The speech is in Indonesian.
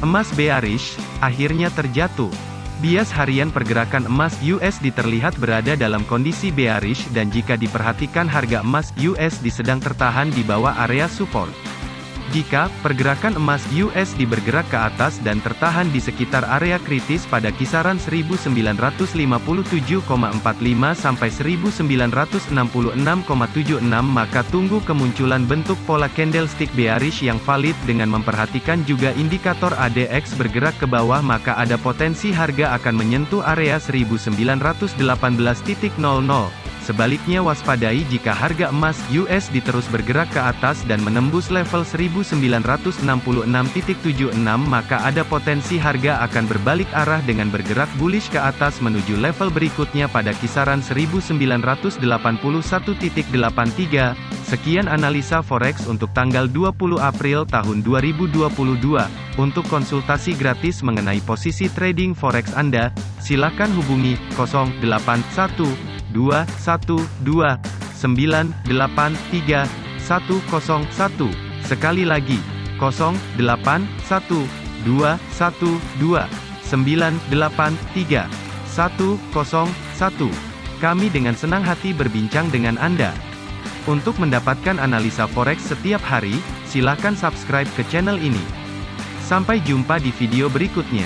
Emas bearish, akhirnya terjatuh. Bias harian pergerakan emas USD terlihat berada dalam kondisi bearish dan jika diperhatikan harga emas USD sedang tertahan di bawah area support. Jika pergerakan emas USD bergerak ke atas dan tertahan di sekitar area kritis pada kisaran 1957,45 sampai 1966,76 maka tunggu kemunculan bentuk pola candlestick bearish yang valid dengan memperhatikan juga indikator ADX bergerak ke bawah maka ada potensi harga akan menyentuh area 1918.00. Sebaliknya waspadai jika harga emas USD terus bergerak ke atas dan menembus level 1966.76 maka ada potensi harga akan berbalik arah dengan bergerak bullish ke atas menuju level berikutnya pada kisaran 1981.83. Sekian analisa forex untuk tanggal 20 April tahun 2022. Untuk konsultasi gratis mengenai posisi trading forex Anda, silakan hubungi 081 dua satu dua sembilan delapan tiga satu kosong satu sekali lagi kosong delapan satu dua satu dua sembilan delapan tiga satu kosong satu kami dengan senang hati berbincang dengan Anda. Untuk mendapatkan analisa forex setiap hari, silakan subscribe ke channel ini. Sampai jumpa di video berikutnya.